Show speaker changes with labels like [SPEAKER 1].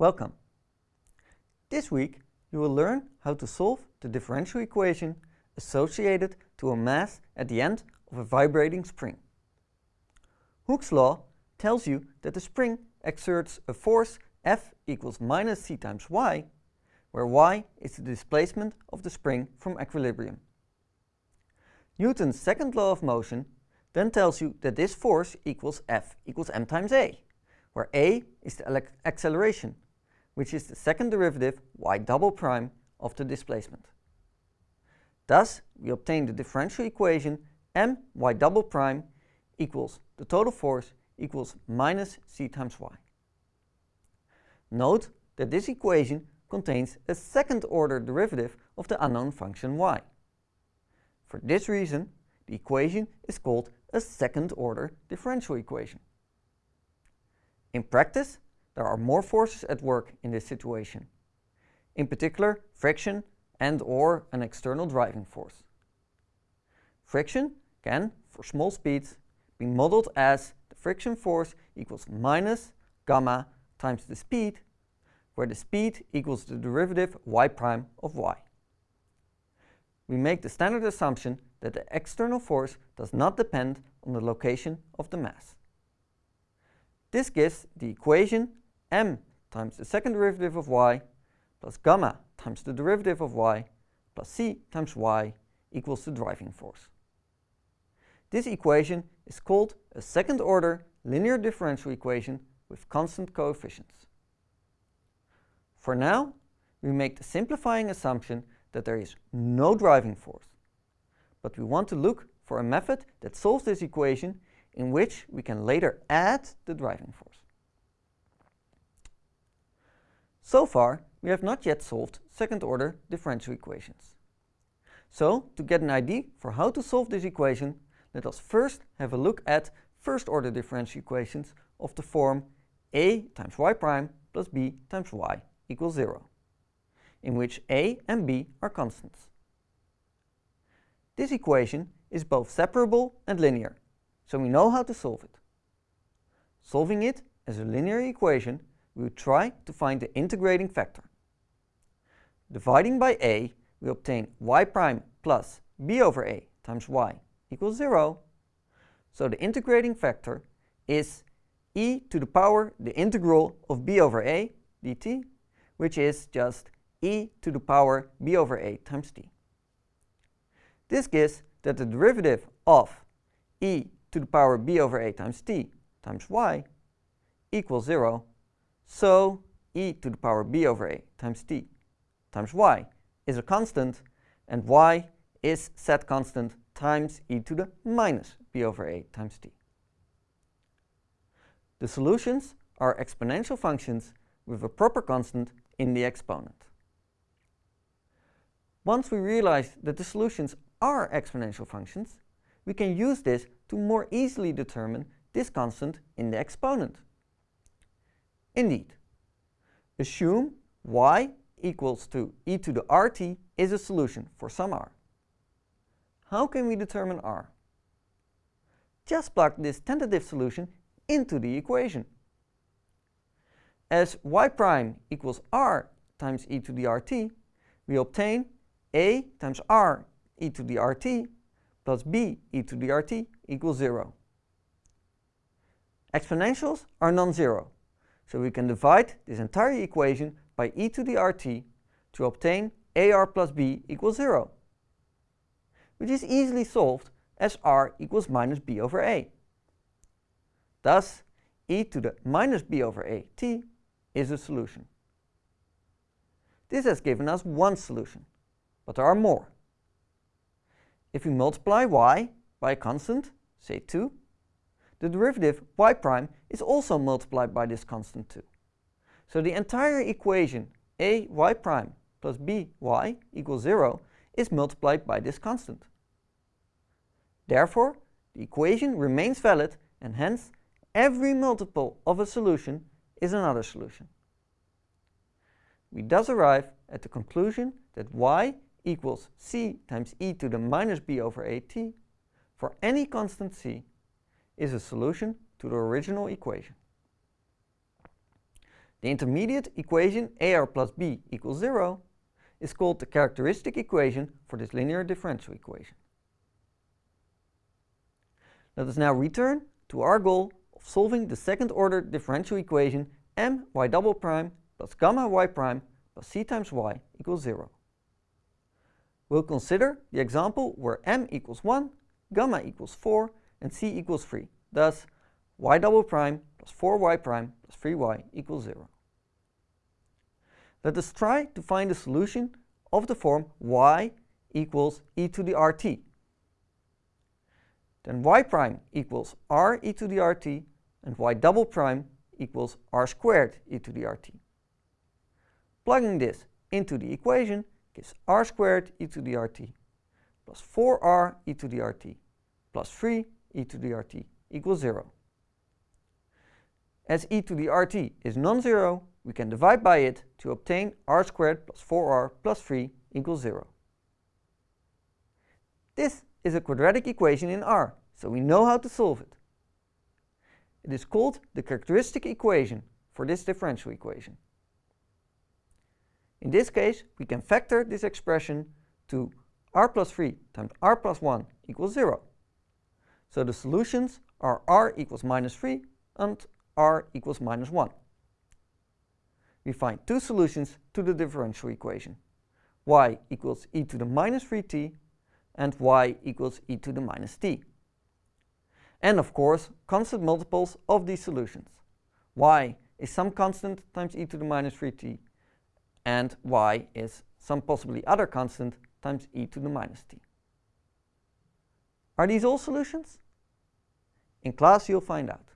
[SPEAKER 1] Welcome. This week you will learn how to solve the differential equation associated to a mass at the end of a vibrating spring. Hooke's law tells you that the spring exerts a force F equals minus c times y, where y is the displacement of the spring from equilibrium. Newton's second law of motion then tells you that this force equals F equals m times a, where a is the acceleration, which is the second derivative y double prime of the displacement. Thus, we obtain the differential equation m y double prime equals the total force equals minus c times y. Note that this equation contains a second order derivative of the unknown function y. For this reason, the equation is called a second order differential equation. In practice, there are more forces at work in this situation. In particular, friction and or an external driving force. Friction can, for small speeds, be modeled as the friction force equals minus gamma times the speed, where the speed equals the derivative y prime of y. We make the standard assumption that the external force does not depend on the location of the mass. This gives the equation m times the second derivative of y plus gamma times the derivative of y plus c times y equals the driving force. This equation is called a second order linear differential equation with constant coefficients. For now, we make the simplifying assumption that there is no driving force but we want to look for a method that solves this equation in which we can later add the driving force. So far, we have not yet solved second-order differential equations. So, to get an idea for how to solve this equation, let us first have a look at first-order differential equations of the form a times y prime plus b times y equals 0, in which a and b are constants. This equation is both separable and linear, so we know how to solve it. Solving it as a linear equation, we will try to find the integrating factor. Dividing by a, we obtain y prime plus b over a times y equals 0. So the integrating factor is e to the power the integral of b over a dt, which is just e to the power b over a times t. This gives that the derivative of e to the power b over a times t times y equals 0, so e to the power b over a times t times y is a constant, and y is set constant times e to the minus b over a times t. The solutions are exponential functions with a proper constant in the exponent. Once we realize that the solutions are exponential functions, we can use this to more easily determine this constant in the exponent. Indeed, assume y equals to e to the rt is a solution for some r. How can we determine r? Just plug this tentative solution into the equation. As y prime equals r times e to the rt, we obtain a times r e to the rt plus b e to the rt equals 0. Exponentials are non-zero, so we can divide this entire equation by e to the rt to obtain ar plus b equals 0, which is easily solved as r equals minus b over a. Thus, e to the minus b over a t is a solution. This has given us one solution, but there are more. If we multiply y by a constant, say 2, the derivative y prime is also multiplied by this constant 2. So the entire equation a y prime plus b y equals 0 is multiplied by this constant. Therefore, the equation remains valid and hence every multiple of a solution is another solution. We thus arrive at the conclusion that y equals c times e to the minus b over at for any constant c is a solution to the original equation. The intermediate equation AR plus B equals 0 is called the characteristic equation for this linear differential equation. Let us now return to our goal of solving the second order differential equation m y double prime plus gamma y prime plus c times y equals 0. We'll consider the example where m equals 1, gamma equals 4 and c equals 3. Thus, y double prime plus 4y prime plus 3y equals 0. Let us try to find the solution of the form y equals e to the rt. Then y prime equals r e to the rt and y double prime equals r squared e to the rt. Plugging this into the equation gives r squared e to the rt plus 4r e to the rt plus 3 e to the rt equals 0. As e to the rt is non-zero, we can divide by it to obtain r squared plus 4r plus 3 equals 0. This is a quadratic equation in R, so we know how to solve it. It is called the characteristic equation for this differential equation. In this case, we can factor this expression to r plus 3 times r plus 1 equals 0. So the solutions are r equals minus 3 and r equals minus 1. We find two solutions to the differential equation. y equals e to the minus 3t and y equals e to the minus t. And of course, constant multiples of these solutions. y is some constant times e to the minus 3t and y is some possibly other constant times e to the minus t. Are these all solutions? In class you'll find out.